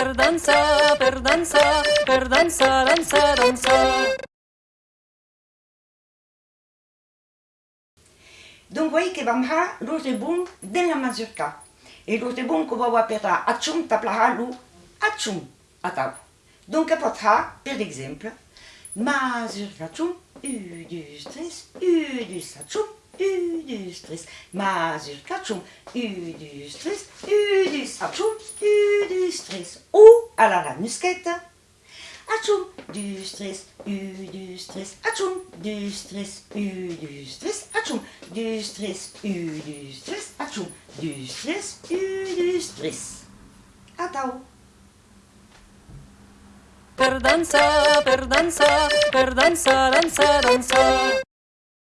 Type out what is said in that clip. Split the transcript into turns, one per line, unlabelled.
per dansa, per dansa, per dansa, dansa, dansa.
Donc, voi che vam ha l'urte bun della mazurka. E l'urte bun che vau apera accium taplaha lu accium atau. Donc, pot ha, per exemple, mazurka accium, u du stress, u du accium, u du stress. Mazurka accium, u du stress, u du accium, stress. Ou, à la musquette, Atchoum, du stress, u du stress, atchoum, du stress, u du stress, atchoum, du stress, u du stress, atchoum, du stress, u du stress. Atau.
Per dansa, per dansa, per dansa, dansa.